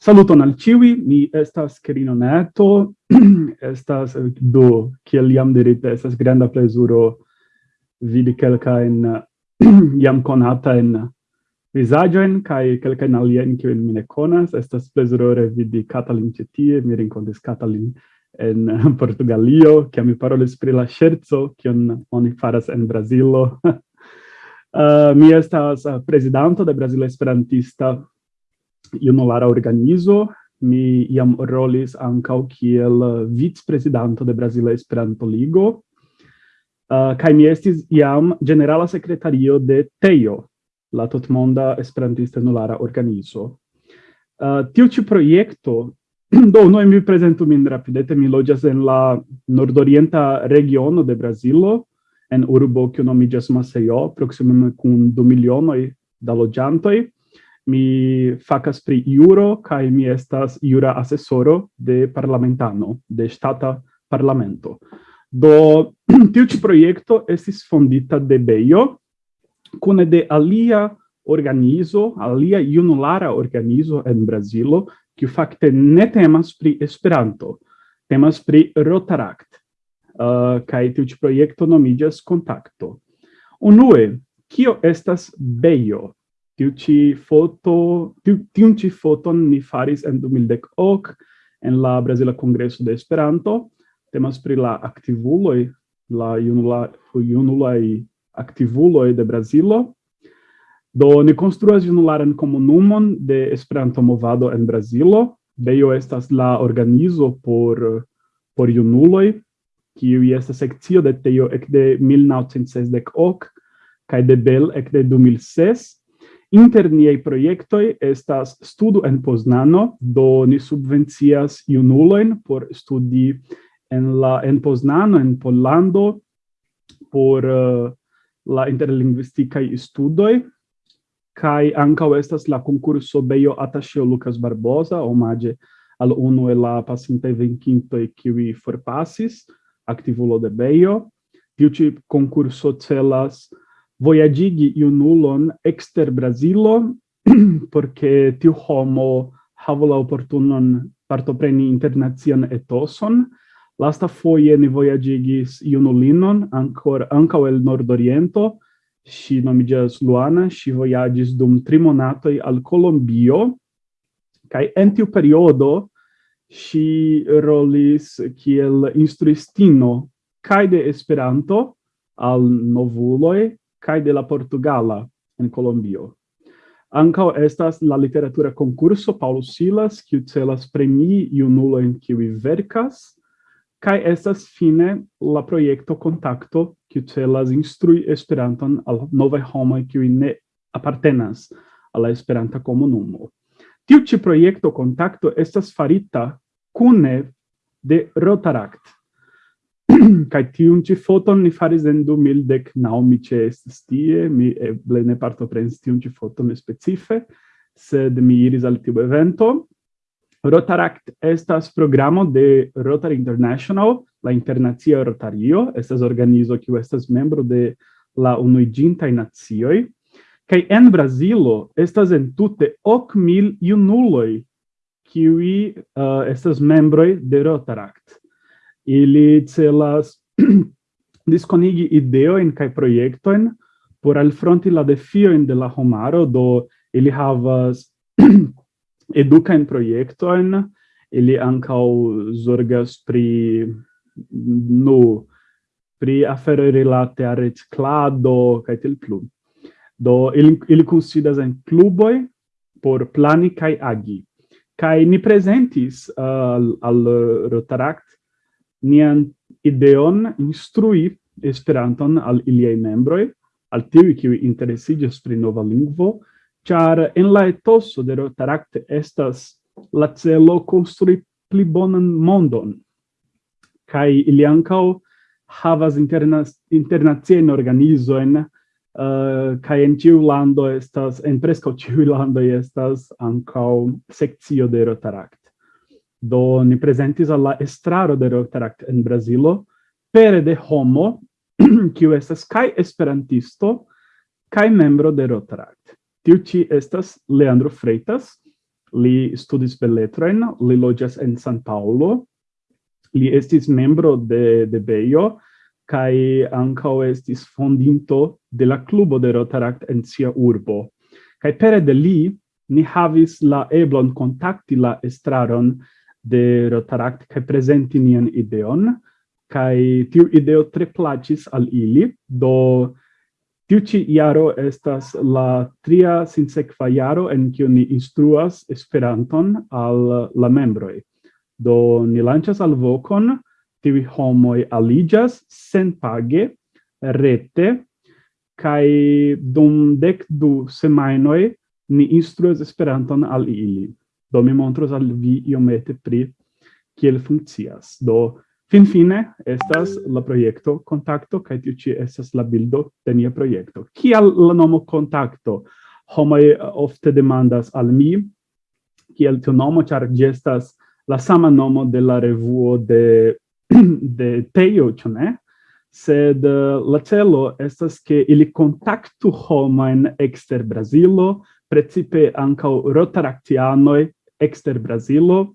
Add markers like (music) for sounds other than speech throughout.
Saluton al ciui, mi estas Kerino Neto, (clears throat) estas eh, do, kiel jam dirite, estas granda plezuro vidi kelkain (clears throat) jam conatain visaggioin, kai kelkain alien kiuin mi ne conas, estas plezuro revidi Catalin cetie, mi rincontis Catalin en (laughs) Portugalio, kia mi parolis pri la scherzo, kion oni faras en Brasilo. uh, (laughs) eh, mi estas eh, presidanto de Brasile Esperantista junulara organizo, mi iam rolis ancau kiel vicprezidanto de Brasile Esperanto Ligo, eh, uh, kai mi estis iam generala secretario de TEIO, la totmonda esperantista junulara organizo. Uh, tiu ci proiecto, (clears throat) do noi mi presentu min rapidete mi logias en la nordorienta regiono de Brasilo, en urbo kiu nomigas Maceió proksime kun du milionoi da logiantoi, mi facas pri juro kaj mi estas jura asesoro de parlamentano, de ŝtata parlamento. Do (clears throat) tiu ĉi projekto estis fondita de Bejo kune de alia organizo, alia junulara organizo en Brazilo, kiu fakte ne temas pri Esperanto, temas pri Rotaract. Uh, kaj tiu ĉi projekto nomiĝas Kontakto. Unue, kio estas Bejo? tiu ci foto, tiu, tiu ci foton ni faris en 2018 en la Brasila Congresso de Esperanto. Temas pri la activuloi, la junula, junulai activuloi de Brasilo. Do ni konstruas junularan komunumon de Esperanto movado en Brasilo. Beio estas la organizo por por junuloj kiu estas sekcio de teo ekde 1960 ok, kaj de Bel ekde 2006 Inter niei proiectoi estas studu en Poznano, do ni subvencias junuloin por studi en, la, en Poznano, en Pollando, por uh, la interlingvisticae studoi, kai ankaŭ estas la concurso Beio Attaché Lucas Barbosa, omage al unu e la pasintai venquintoi kiwi forpasis, activulo de Beio. Tiu ci concurso celas voyagigi iunulon exter Brasilo, (clears throat) porque tiu homo havo la opportunon partopreni internazian etoson. Lasta foie ni voyagigis iunulinon, ancor, ancao el Nordoriento, si nomigas Luana, si voyagis dum trimonatoi al Colombio, cae en tiu periodo si rolis kiel instruistino cae de Esperanto al novuloi, kai de la Portugala en Colombio. Ancao estas la literatura concurso Paulo Silas, kiu celas premi iunulo en kiu vercas, kai estas fine la proiecto Contacto, kiu celas instrui Esperanton al nove homoi kiu ne apartenas alla Esperanta comunumo. Tiu ci proiecto Contacto estas farita cune de Rotaract, (clears throat) kai tiun ci foton ni faris en 2010 nau mi ce estis tie, mi eble ne partoprenis tiun ci foton specife, sed mi iris al tiu evento. Rotaract estas programo de Rotary International, la internacia Rotario, estas organizo kiu estas membro de la Unuiĝintaj Nacioj, kaj en Brazilo estas entute ok mil junuloj kiui uh, estas membroj de Rotaract ili celas (clears throat) disconigi ideoin kai proiectoin por alfronti la defio in de la homaro, do ili havas (clears throat) educain proiectoin, ili ancau zorgas pri nu pri afero rilate a reciclado kaj tel plu. Do ili ili kunsidas en kluboj por plani kaj agi. Kaj ni prezentis uh, al Rotaract nian ideon instrui Esperanton al iliei membroi, al tiui qui interesigas pri nova lingvo, char en la etoso de Rotaract estas la celo construi pli bonan mondon, kai ili ancao havas interna internazien organizoen, uh, eh, kai en tiu lando estas, en presco tiu lando estas ancao seccio de Rotaract. Do ni presentis alla estraro de Rotaract en Brasilo, pere de homo (clears throat) kiu estas kai esperantisto kai membro de Rotaract. Tiu ci estas Leandro Freitas, li studis beletroin, li loĝas en San Paulo, li estis membro de de Beio kai ankaŭ estis fondinto de la klubo de Rotaract en sia urbo. Kai pere de li ni havis la eblon contacti la estraron de Rotaract kaj prezenti nian ideon kaj tiu ideo tre plaĉis al ili do tiu ĉi jaro estas la tria sinsekva jaro en kiu ni instruas Esperanton al la membroj do ni lanĉas alvokon tiuj homoj aliĝas senpage rete kaj dum dek du semajnoj ni instruas Esperanton al ili. Do mi montros al vi iomete pri kiel funkcias. Do fin fine estas la projekto Kontakto kaj tiu ĉi estas la bildo de nia projekto. Kial la nomo Kontakto? Homoj eh, ofte demandas al mi kiel tiu nomo ĉar ĝi estas la sama nomo de la revuo de (clears throat) de Tejo, ĉu ne? sed uh, la celo estas ke ili kontaktu homojn ekster Brazilo, precipe ankaŭ rotaraktianoj ekster Brazilo,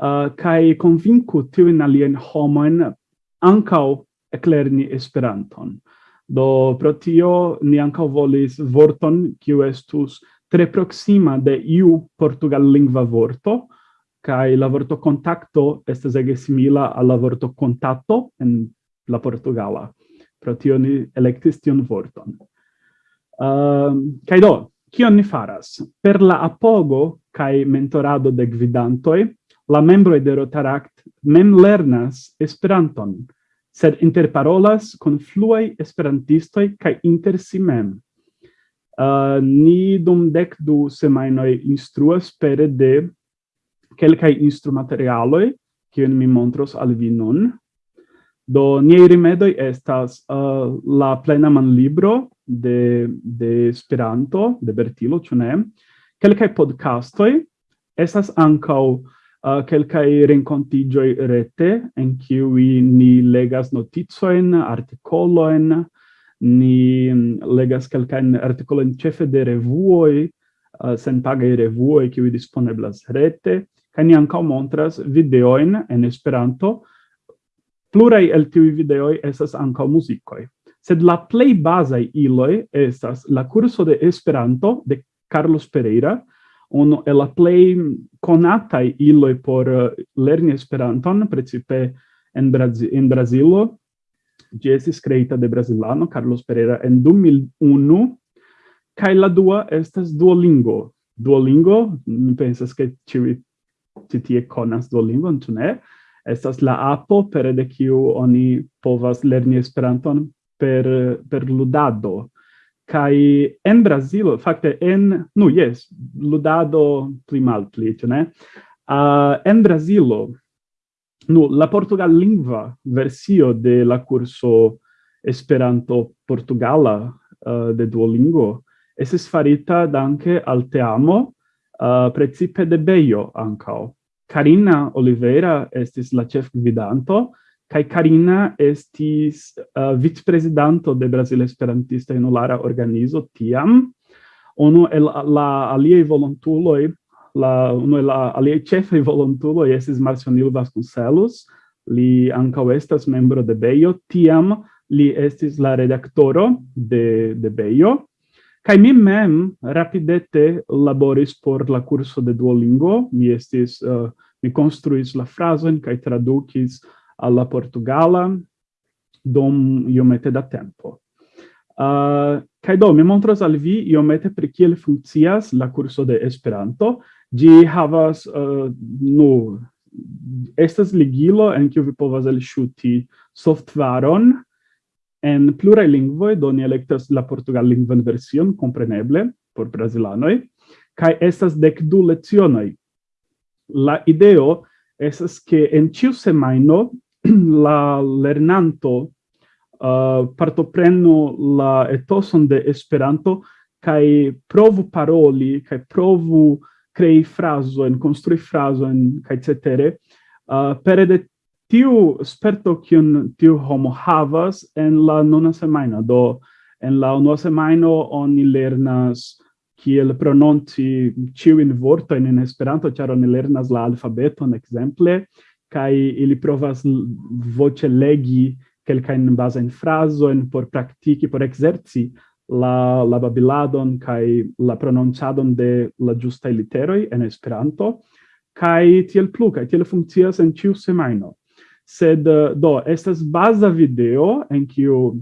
uh, kai convinku in alien homoen ancau eclerni Esperanton. Do pro tio ni ancau volis vorton, kiu estus tre proxima de iu portugal lingva vorto, kai la vorto contacto estas ege simila al la vorto contatto en la portugala. Pro tio ni electis tion vorton. Um, uh, kai do, kion ni faras? Per la apogo kai mentorado de gvidantoi la membro de Rotaract mem lernas Esperanton, sed interparolas kun fluaj esperantistoj kaj inter si mem. Uh, ni dum dec du semajnoj instruas pere de kelkaj instrumaterialoj, kiun mi montros al vi nun. Do niaj rimedoj estas uh, la plena manlibro de, de Esperanto, de Bertilo, ĉu ne? quelcae podcastoi, estas ancau uh, quelcae rencontigioi rete en cui ni legas noticojn, artikolojn, ni mm, legas quelcae artikolojn cefe de revuoj, uh, senpagaj revuoj kiuj disponeblas rete, kaj ni ankaŭ montras videojn en Esperanto. Pluraj el tiuj videoj estas ankaŭ muzikoj. Sed la plej bazaj iloj estas la kurso de Esperanto de Carlos Pereira, uno el la plej konataj iloj por eh, lerni Esperanton, precipe en, Brazi en Brazilo. Ĝi estis kreita de brazilano Carlos Pereira en 2001 kaj la dua estas Duolingo. Duolingo, mi pensas ke ĉiuj ti tie konas Duolingo tu ne? Estas la apo per de kiu oni povas lerni Esperanton per per ludado kai en Brazilo fakte en nu yes ludado pli malpli ĉu ne uh, en Brazilo nu la portugal lingua versio de la curso Esperanto Portugala uh, de Duolingo esses farita danke al teamo uh, precipe de Beio ancao. Carina Oliveira estis la chef gvidanto, kai Karina estis eh, uh, vicprezidanto de Brasil Esperantista Junulara Organizo tiam. Ono el la aliei volontuloi la uno el la aliei chefei volontuloi estis Marcionilo Vasconcelos. Li ankaŭ estas membro de Beio tiam li estis la redaktoro de de Beio Kai mi mem rapidete laboris por la curso de Duolingo, mi estis uh, mi construis la frason kai tradukis alla Portugala dom iomete da tempo. Uh, kai do mi montras al vi iomete pri kiel funkcias la curso de Esperanto. Gi havas uh, nu estas ligilo en kiu vi povas elŝuti softvaron en pluraj lingvoj, do ni elektas la portugal lingvan version, kompreneble, por brazilanoj, kaj estas dek du lecionoj. La ideo estas ke en ĉiu semajno (clears throat) la lernanto uh, partoprenu la etoson de Esperanto kai provu paroli kai provu crei fraso en construi fraso en kai cetere. Uh, per de tiu sperto kiun tiu homo havas en la nona semana do en la unua semajno oni lernas kiel prononci ciu in vorto in, Esperanto, ĉar oni lernas la alfabeton ekzemple, kai ili provas voce legi en frazo en por praktiki, por exerci la la babiladon kai la prononcadon de la giusta literoi en Esperanto kai tiel plu kai tiel funkcias en ĉiu semajno. Sed eh, do estas baza video en kiu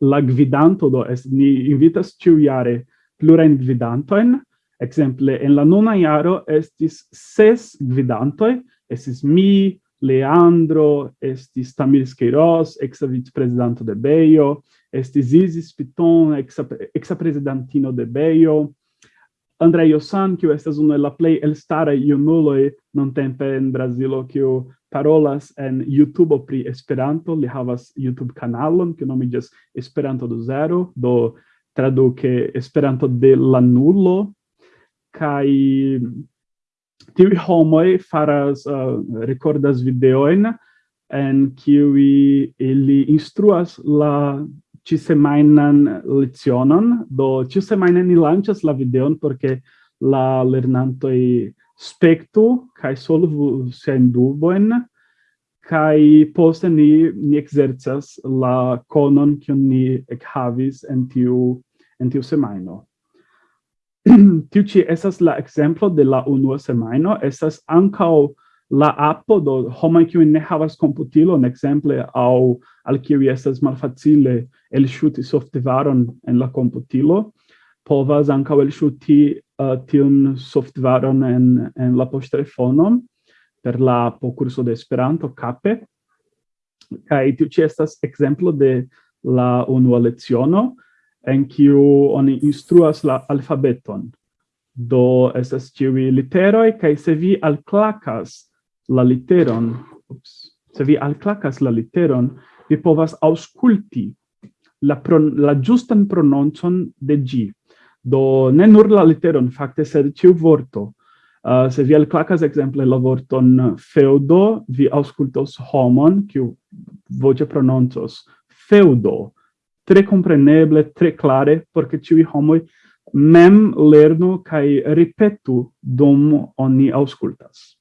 la gvidanto do es ni invitas ĉiu jare plurajn gvidantojn. Ekzemple en la nuna jaro estis ses gvidantoj estis mi, Leandro, estis Tamir Queiroz, exa vicepresidente de Beio, estis Isis Piton, exa, exa presidentino de Beio, Andrei Osan, que estas unu el la plej elstaraj junuloj nuntempe en Brazilo, kiu parolas en YouTube pri Esperanto, li havas YouTube kanalon kiu nomiĝas Esperanto do Zero, do traduke Esperanto de la nulo. Kai tivi homoi faras, uh, recordas videoin en kiwi ili instruas la ci semainan lezionon do cisemainan ni lancias la videon porque la lernantoi spectu kai solvu sen duboen kai poste ni ni exercas la conon kion ni ekhavis en tiu en tiu semaino (clears throat) tiu ci esas la exemplo de la unua semaino, esas ancao la appo do homa kiu ne havas komputilon ekzemple aŭ al kiu estas malfacile elŝuti softvaron en la komputilo povas ankaŭ elŝuti uh, tiun softvaron en en la poŝtelefonon per la appo kurso de Esperanto kape. Kaj tiu ĉi estas ekzemplo de la unua leciono en kiu oni instruas la alfabeton. Do estas ĉiuj literoj kaj se vi alklakas la literon, ups, se vi alklakas la literon, vi povas aŭskulti la pron, la ĝustan prononcon de ĝi. Do ne nur la literon fakte, sed ĉiu vorto. Uh, se vi alklakas ekzemple la vorton feudo, vi aŭskultos homon kiu voĉe prononcos feudo tre compreneble, tre clare, porque ciui homoi mem lernu cae ripetu dum oni auscultas.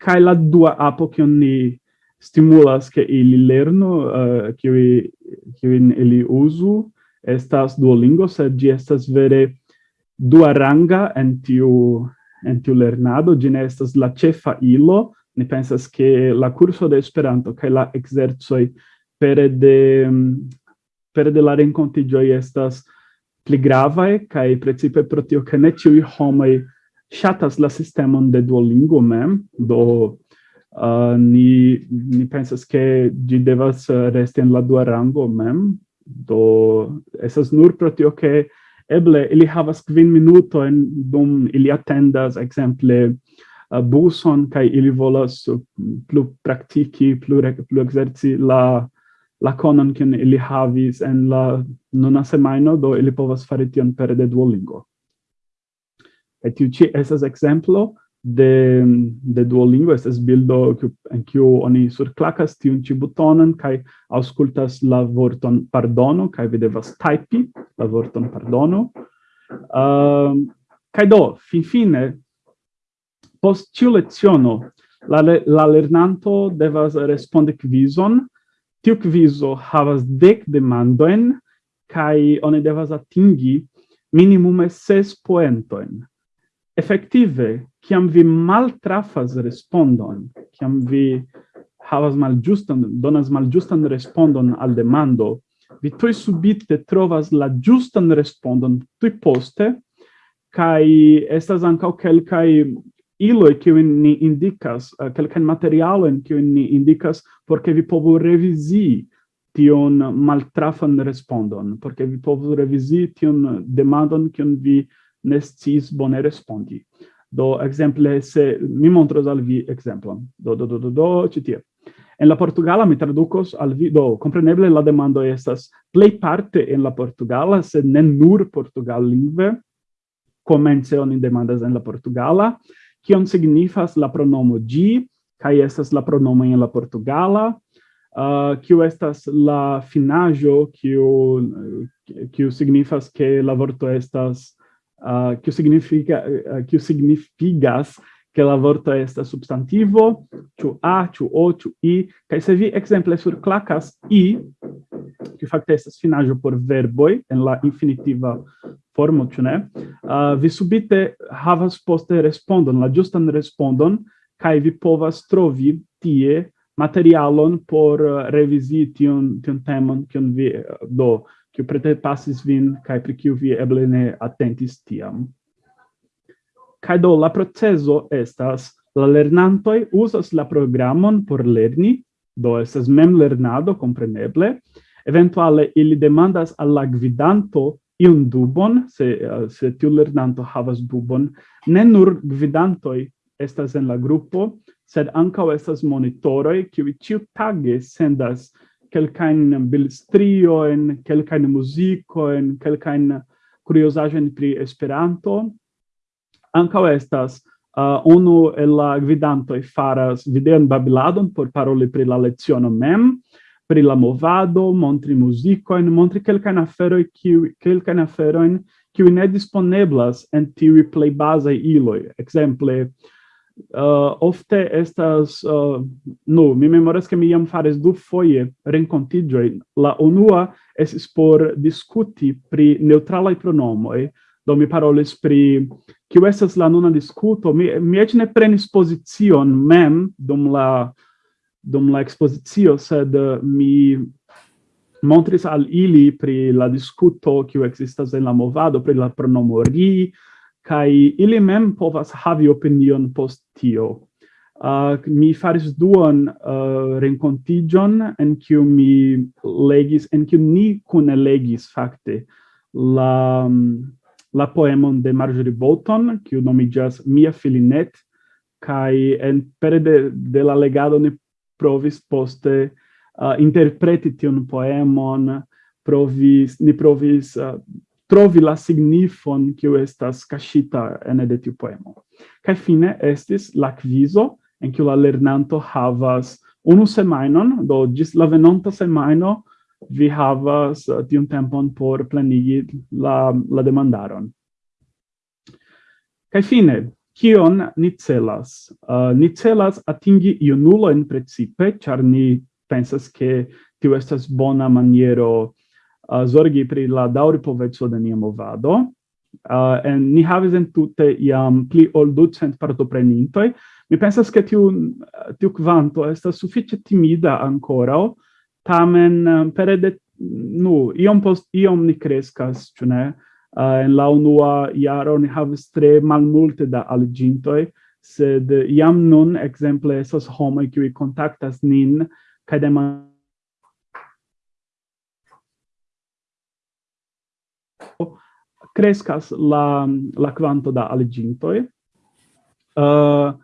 Cae la dua apo che oni stimulas che ili lernu, uh, ciui, ciui ili usu, estas Duolingo, sed gi estas vere dua ranga en tiu, en tiu lernado, gi ne estas la cefa ilo, ni pensas che la curso de Esperanto cae la exerzoi pere de mm, pere de la rencontigioi estas pli gravae, kai principe pro tio ke ne tiu homoi shatas la sistemon de Duolingo mem, do uh, ni, ni pensas ke gi devas resti en la dua rango mem, do esas nur pro tio ke eble ili havas kvin minuto en dum ili atendas exemple uh, buson kai ili volas uh, plu praktiki plu plu exerci la la conon che ili havis en la nona semaino, do ili povas fari tion per de Duolingo. Et tiu ci esas exemplo de, de Duolingo, esas bildo en kiu oni surclacas tiun ci butonan kai auscultas la vorton pardono, kai vi devas typi la vorton pardono. Ehm, um, kai do, fin fine, post ciu leziono, la, la lernanto devas responde quizon, Tiu quizo havas dec demandoen, kai oni devas atingi minimume ses poentoen. Effective, ciam vi maltrafas respondon, ciam vi havas malgiustan, donas malgiustan respondon al demando, vi tui subite trovas la giustan respondon tui poste, kai estas ancau quelcae iloi kiu ni indicas, uh, eh, calcan materialen kiu ni indicas, porque vi povo revisi tion maltrafan respondon, porque vi povo revisi tion demandon kiun vi nestis bone respondi. Do exemple se mi montros al vi exemplo Do do do do do citie. En la Portugala mi traducos al vi do compreneble la demando estas play parte en la Portugala, sed ne nur Portugal lingve. Comence oni demandas en la Portugala, kion signifas la pronomo gi, kai estas la pronomo en la portugala, uh, kiu estas la finajo, kiu, uh, kiu signifas ke la vorto estas, uh, kiu significa, uh, kiu signifigas che la vorto estas substantivo, ciu a, ciu o, ciu i, cae se vi exemple surclacas i, che facte estas finaggio por verboi en la infinitiva formo, ciu ne, uh, vi subite havas poste respondon, la giustan respondon, kai vi povas trovi tie materialon por uh, revisi tion, tion temon, cion vi uh, do, ciu prete passis vin, kai pri ciu vi eble ne atentis tiam. Kaj do la proceso estas la lernantoj uzas la programon por lerni, do estas mem lernado kompreneble. Eventuale ili demandas al la gvidanto iun dubon, se se tiu lernanto havas dubon, ne nur gvidantoj estas en la grupo, sed ankaŭ estas monitoroj kiuj ĉiutage sendas kelkajn bilstriojn, kelkajn muzikojn, kelkajn kuriozaĵojn pri Esperanto, ancao estas uh, unu el la e faras videon babiladon por paroli pri la leziono mem, pri la movado, montri muzikojn, montri kelkajn aferoj kiu kelkajn aferojn kiu ne disponeblas en ti replay base iloj. exemple uh, ofte estas uh, nu, mi memoras ke mi iam faris du foie renkontiĝojn. La unua es por discuti pri neŭtralaj pronomoj, do mi parolis pri kiu estas la nuna diskuto. Mi mi eĉ ne prenis pozicion mem dum la dum la ekspozicio sed eh, mi montris al ili pri la diskuto kiu ekzistas en la movado pri la pronomo ri kaj ili mem povas havi opinion post tio. Uh, mi faris duan uh, eh, renkontiĝon en kiu mi legis en kiu ni kune legis fakte la mm, la poemon de Marjorie Bolton, kiu nomigas Mia Filinet, kai en pere de, de la legado ne provis poste uh, interpreti tion poemon, provis, ni provis uh, trovi la signifon kiu estas kashita ene de tiu poemo. Kai fine estis la kvizo en kiu la lernanto havas unu semainon, do gis la venonta semaino, vi havas eh, tiun tempon por planigi la, la demandaron. Kaj fine, kion ni celas? Uh, ni celas atingi iunuloin precipe, ĉar ni pensas ke tio estas bona maniero uh, zorgi pri la daŭripoveco de nia movado. Uh, en ni havis entute iam pli ol ducent partoprenintoj. Mi pensas ke tiu, tiu kvanto estas sufiĉe timida ankoraŭ, tamen eh, pere de nu iom post iom ni crescas ĉu ne? Uh, en la unua jaro ni havis tre malmulte da aliĝintoj sed jam nun ekzemple estas homoj kiuj kontaktas nin kaj demandas crescas la la quanto da aligintoi uh, eh,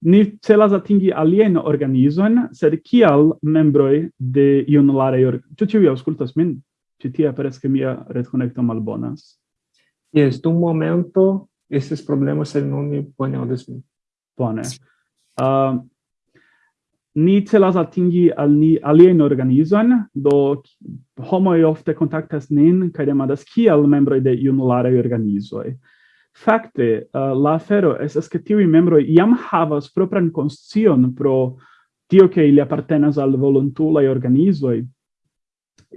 Ni celas atingi alien organizon, sed kial membroi de iunularei organizoi? Tu ciui auscultas min? Ci tia peres che mia retconecto malbonas. Yes, dum momento estes problemas sed non mi bone audas min. Bone. Uh, ni celas atingi al ni alien organizon, do homoi ofte contactas nin, cae demadas kial membroi de iunularei organizoi. Fakte, uh, la afero estas ke tiuj membroj jam havas propran konscion pro tio ke ili apartenas al volontulaj organizoj.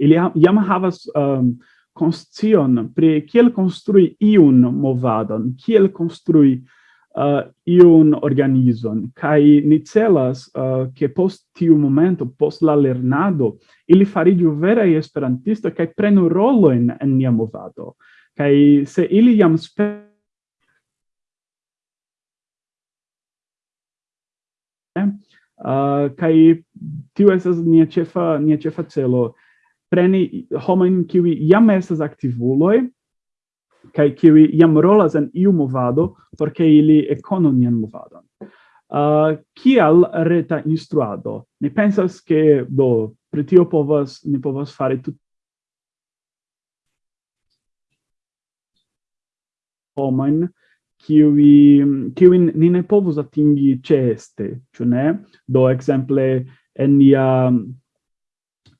Ili jam havas um, konscion pri kiel konstrui iun movadon, kiel konstrui uh, iun organizon. Kaj ni celas uh, ke post tiu momento, post la lernado, ili fariĝu veraj esperantistoj kaj prenu rolojn en nia movado. Kaj se ili jam spertas uh, kai tio esas nia chefa nia chefa celo. Preni homen kiwi jam esas aktivuloj kai kiwi jam rolas en iu movado por ili ekonu movadon. Uh, kial reta instruado? Ne pensas ke do pri tio povas ne povas fari tut homojn qui qui ni ne povus atingi ceste, ĉu ne? Do ekzemple en nia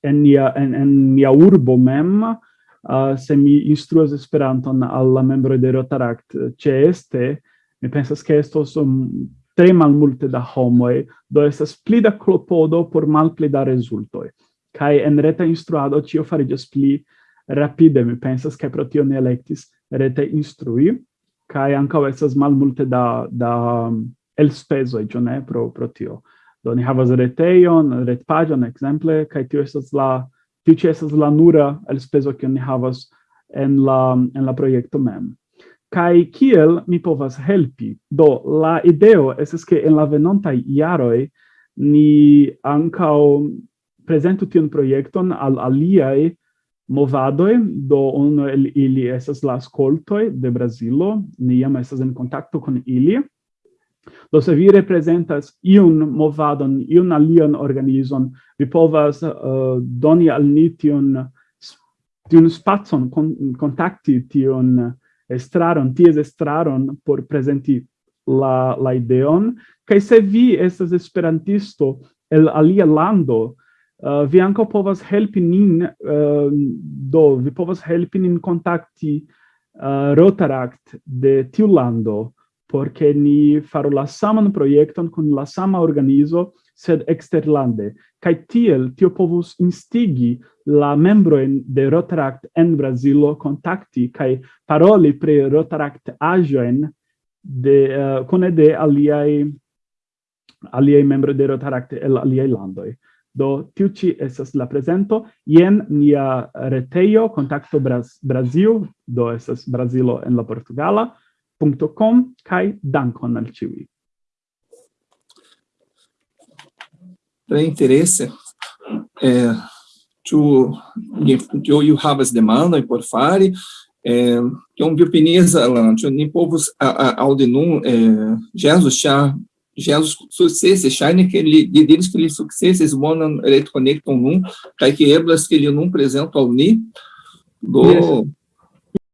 en nia en, en nia urbo mem uh, se mi instruas Esperanton alla membro de Rotaract ceste, mi pensas che esto um, tre mal multe da homoj, do estas pli da klopodo por malpli da rezultoj. kai en reta instruado ĉio just pli rapide, mi pensas che pro tio ni elektis rete instrui kai ankaŭ estas malmulte da da um, el speso e ne, pro pro tio. Do ni havas reteion ret pagion ekzemple, kai tio estas la tio ĉi estas la nura elspezo kiun ni havas en la en la projekto mem. Kai kiel mi povas helpi? Do la ideo esas ke en la venontaj jaroj ni ankaŭ prezentu tion projekton al aliaj movadoi, do uno el ili esas la ascoltoi de Brasilo, ni jam esas en contacto con ili, do se vi representas iun movadon, iun alian organizon, vi povas uh, doni al ni tiun, tion spazon, con, contacti tion estraron, ties estraron por presenti la, la ideon, kai se vi estas esperantisto el alia lando, Uh, vi ankaŭ povas helpi nin, uh, do vi povas helpi nin kontakti uh, eh, Rotaract de tiu lando, porque ni faru la saman projekton kun la sama organizo, sed eksterlande. Kaj tiel tio povus instigi la membrojn de Rotaract en Brazilo kontakti kaj paroli pri Rotaract aĵojn de eh, uh, kune de aliaj aliaj membro de Rotaract el aliaj landoj. Do, tiu ci estas la presento. jen nia reteio, contacto Bras Brazil, do estas Brazilo en la Portugala, .com, kai dankon al ciui. Tre interesse. É, eh, tu, tu iu havas demandon por fare eh, é, que um biopiniza, lá, tu ni povus aŭdinum, é, eh, Jesus já Jesus successe shine que ele de deles que ele successes monan electronecton num kai que eblas que ele num presento ao ni do.